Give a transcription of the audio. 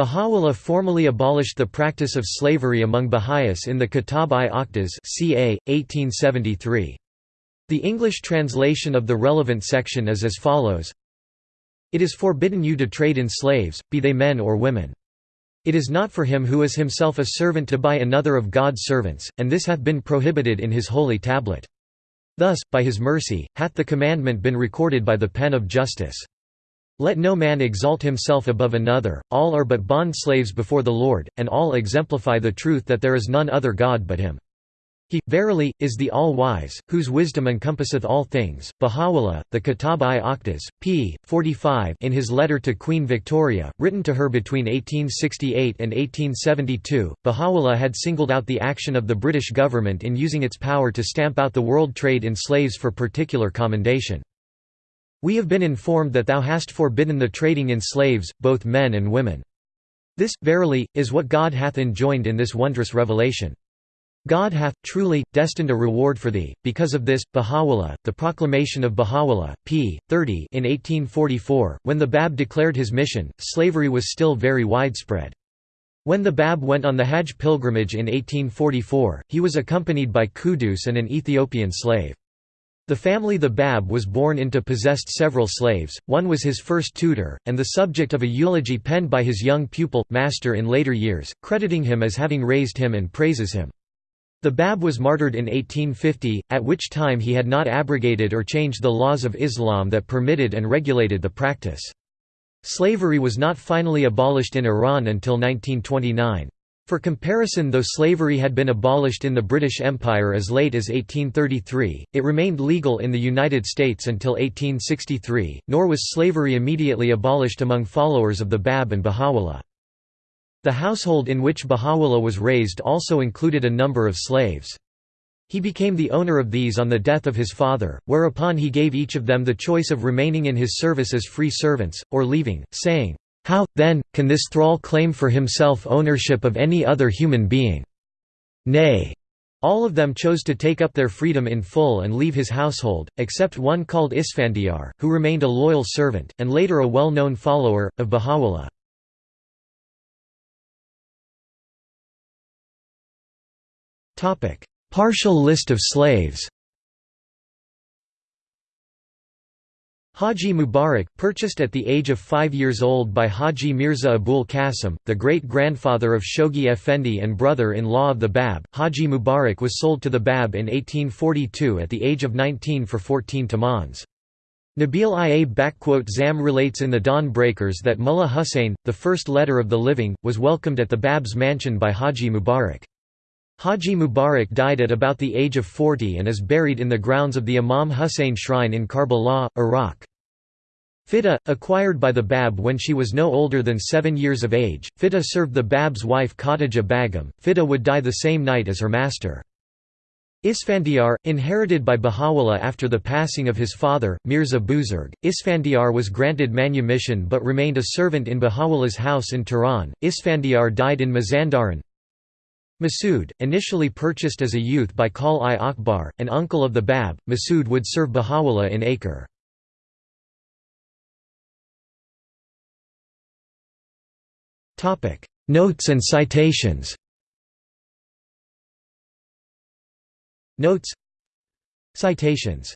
Baha'u'llah formally abolished the practice of slavery among Baha'is in the Kitab-i-Aqdas ca. 1873. The English translation of the relevant section is as follows It is forbidden you to trade in slaves, be they men or women. It is not for him who is himself a servant to buy another of God's servants, and this hath been prohibited in his holy tablet. Thus, by his mercy, hath the commandment been recorded by the pen of justice. Let no man exalt himself above another, all are but bond slaves before the Lord, and all exemplify the truth that there is none other God but him. He, verily, is the All-Wise, whose wisdom encompasseth all things. Baha'u'llah, the Kitab-i-Aqdas, p. 45 in his letter to Queen Victoria, written to her between 1868 and 1872, Baha'u'llah had singled out the action of the British government in using its power to stamp out the world trade in slaves for particular commendation. We have been informed that thou hast forbidden the trading in slaves, both men and women. This, verily, is what God hath enjoined in this wondrous revelation. God hath, truly, destined a reward for thee. Because of this, Baha'u'llah, the proclamation of Baha'u'llah, p. 30 in 1844, when the Bab declared his mission, slavery was still very widespread. When the Bab went on the Hajj pilgrimage in 1844, he was accompanied by Quddus and an Ethiopian slave. The family the Bab was born into possessed several slaves, one was his first tutor, and the subject of a eulogy penned by his young pupil, master in later years, crediting him as having raised him and praises him. The Bab was martyred in 1850, at which time he had not abrogated or changed the laws of Islam that permitted and regulated the practice. Slavery was not finally abolished in Iran until 1929. For comparison though slavery had been abolished in the British Empire as late as 1833, it remained legal in the United States until 1863, nor was slavery immediately abolished among followers of the Bab and Baha'u'llah. The household in which Baha'u'llah was raised also included a number of slaves. He became the owner of these on the death of his father, whereupon he gave each of them the choice of remaining in his service as free servants, or leaving, saying, How, then, can this thrall claim for himself ownership of any other human being? Nay. All of them chose to take up their freedom in full and leave his household, except one called Isfandiar, who remained a loyal servant, and later a well-known follower, of Baha'u'llah. Partial list of slaves Haji Mubarak, purchased at the age of five years old by Haji Mirza Abul Qasim, the great-grandfather of Shoghi Effendi and brother-in-law of the Bab, Haji Mubarak was sold to the Bab in 1842 at the age of 19 for 14 tumans. Nabil Ia Zam relates in the Dawn Breakers that Mullah Hussein, the first letter of the living, was welcomed at the Bab's mansion by Haji Mubarak. Haji Mubarak died at about the age of 40 and is buried in the grounds of the Imam Hussein Shrine in Karbala, Iraq. Fida, acquired by the Bab when she was no older than seven years of age, Fida served the Bab's wife Khatija Bagum. Fida would die the same night as her master. Isfandiar, inherited by Baha'u'llah after the passing of his father, Mirza Buzurg, Isfandiar was granted manumission but remained a servant in Baha'u'llah's house in Tehran. Isfandiar died in Mazandaran. Masood, initially purchased as a youth by Khal-i Akbar, an uncle of the Bab, Masood would serve Baha'u'llah in Acre. Notes and citations. Notes. Citations